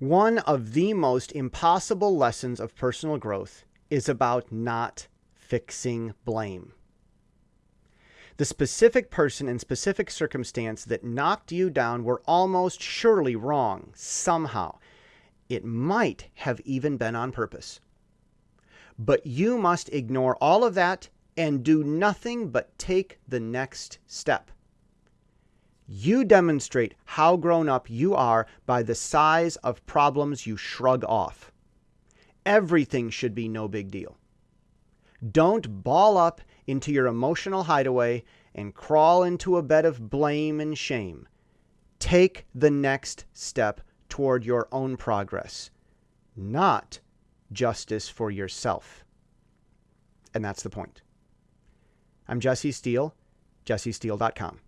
One of the most impossible lessons of personal growth is about not fixing blame. The specific person and specific circumstance that knocked you down were almost surely wrong somehow. It might have even been on purpose. But you must ignore all of that and do nothing but take the next step. You demonstrate how grown up you are by the size of problems you shrug off. Everything should be no big deal. Don't ball up into your emotional hideaway and crawl into a bed of blame and shame. Take the next step toward your own progress, not justice for yourself. And that's the point. I'm Jesse Steele, jessesteele.com.